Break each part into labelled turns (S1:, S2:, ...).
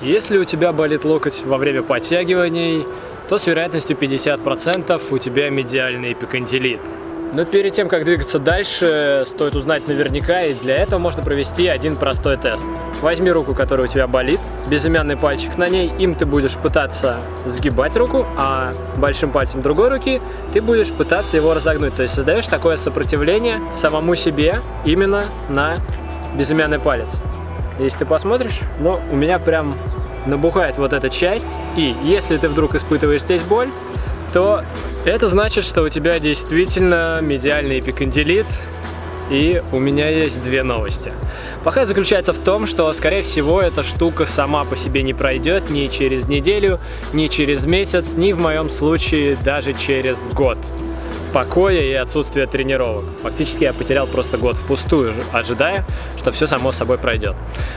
S1: Если у тебя болит локоть во время подтягиваний, то с вероятностью 50% у тебя медиальный эпикондилит. Но перед тем, как двигаться дальше, стоит узнать наверняка, и для этого можно провести один простой тест. Возьми руку, которая у тебя болит, безымянный пальчик на ней, им ты будешь пытаться сгибать руку, а большим пальцем другой руки ты будешь пытаться его разогнуть. То есть создаешь такое сопротивление самому себе именно на безымянный палец. Если ты посмотришь, ну, у меня прям набухает вот эта часть, и если ты вдруг испытываешь здесь боль, то это значит, что у тебя действительно медиальный эпикондилит, и у меня есть две новости. Плохая заключается в том, что, скорее всего, эта штука сама по себе не пройдет ни через неделю, ни через месяц, ни в моем случае даже через год покоя и отсутствия тренировок. Фактически я потерял просто год впустую, ожидая, что все само собой пройдет.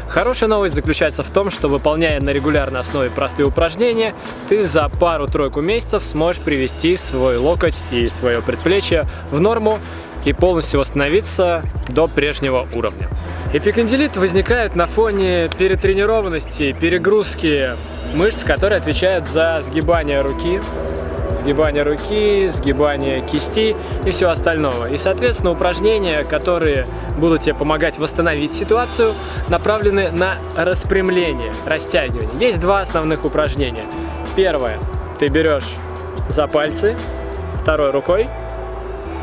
S1: Хорошая новость заключается в том, что выполняя на регулярной основе простые упражнения, ты за пару-тройку месяцев сможешь привести свой локоть и свое предплечье в норму и полностью восстановиться до прежнего уровня. Эпикондилит возникает на фоне перетренированности, перегрузки мышц, которые отвечают за сгибание руки, сгибание руки, сгибание кисти и всего остального. И, соответственно, упражнения, которые будут тебе помогать восстановить ситуацию, направлены на распрямление, растягивание. Есть два основных упражнения. Первое. Ты берешь за пальцы, второй рукой,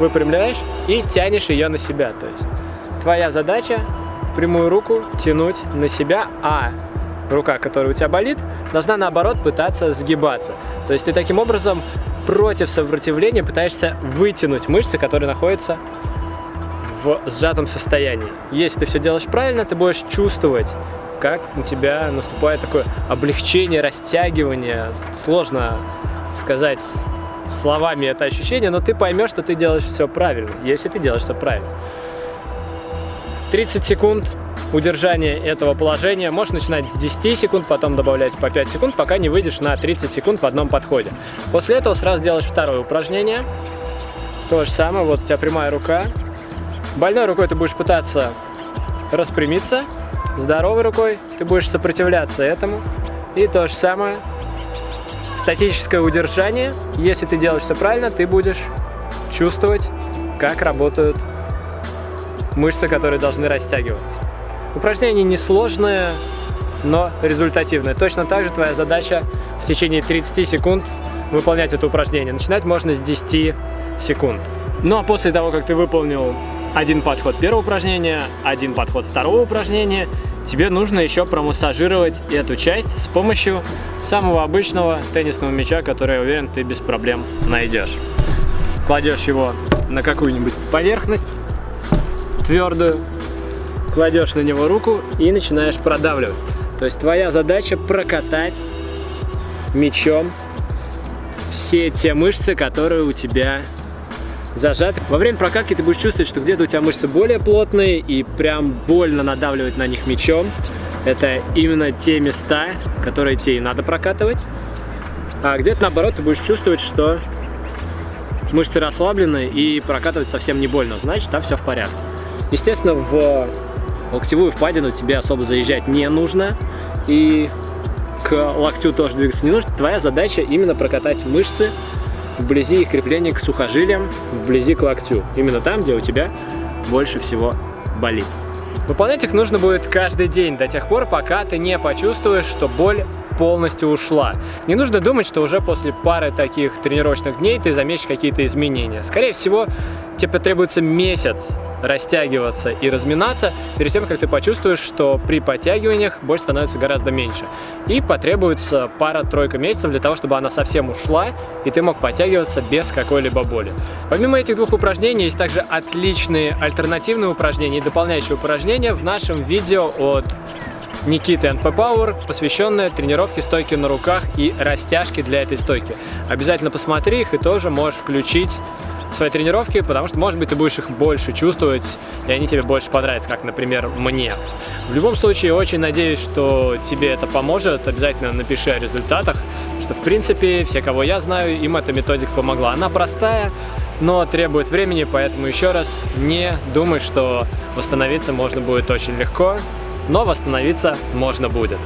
S1: выпрямляешь и тянешь ее на себя. То есть твоя задача прямую руку тянуть на себя, а рука, которая у тебя болит, должна наоборот пытаться сгибаться. То есть ты таким образом против сопротивления пытаешься вытянуть мышцы, которые находятся в сжатом состоянии. Если ты все делаешь правильно, ты будешь чувствовать, как у тебя наступает такое облегчение, растягивание. Сложно сказать словами это ощущение, но ты поймешь, что ты делаешь все правильно, если ты делаешь все правильно. 30 секунд удержание этого положения. Можешь начинать с 10 секунд, потом добавлять по 5 секунд, пока не выйдешь на 30 секунд в одном подходе. После этого сразу делаешь второе упражнение. То же самое, вот у тебя прямая рука. Больной рукой ты будешь пытаться распрямиться, здоровой рукой ты будешь сопротивляться этому. И то же самое, статическое удержание. Если ты делаешь все правильно, ты будешь чувствовать, как работают мышцы, которые должны растягиваться. Упражнение несложное, но результативное. Точно так же твоя задача в течение 30 секунд выполнять это упражнение. Начинать можно с 10 секунд. Ну а после того, как ты выполнил один подход первого упражнения, один подход второго упражнения, тебе нужно еще промассажировать эту часть с помощью самого обычного теннисного мяча, который, я уверен, ты без проблем найдешь. Кладешь его на какую-нибудь поверхность твердую, кладешь на него руку и начинаешь продавливать. То есть твоя задача прокатать мечом все те мышцы, которые у тебя зажаты. Во время прокатки ты будешь чувствовать, что где-то у тебя мышцы более плотные и прям больно надавливать на них мечом. Это именно те места, которые тебе и надо прокатывать. А где-то наоборот ты будешь чувствовать, что мышцы расслаблены и прокатывать совсем не больно. Значит, там все в порядке. Естественно, в локтевую впадину тебе особо заезжать не нужно. И к локтю тоже двигаться не нужно. Твоя задача именно прокатать мышцы вблизи их крепления к сухожилиям, вблизи к локтю. Именно там, где у тебя больше всего болит. Выполнять их нужно будет каждый день, до тех пор, пока ты не почувствуешь, что боль полностью ушла. Не нужно думать, что уже после пары таких тренировочных дней ты заметишь какие-то изменения. Скорее всего, тебе потребуется месяц растягиваться и разминаться перед тем, как ты почувствуешь, что при подтягиваниях боль становится гораздо меньше. И потребуется пара-тройка месяцев для того, чтобы она совсем ушла, и ты мог подтягиваться без какой-либо боли. Помимо этих двух упражнений, есть также отличные альтернативные упражнения и дополняющие упражнения в нашем видео от Никиты NP Power, посвященная тренировке стойки на руках и растяжке для этой стойки. Обязательно посмотри их и тоже можешь включить свои тренировки, потому что, может быть, ты будешь их больше чувствовать, и они тебе больше понравятся, как, например, мне. В любом случае, очень надеюсь, что тебе это поможет. Обязательно напиши о результатах, что, в принципе, все, кого я знаю, им эта методика помогла. Она простая, но требует времени, поэтому еще раз не думай, что восстановиться можно будет очень легко, но восстановиться можно будет.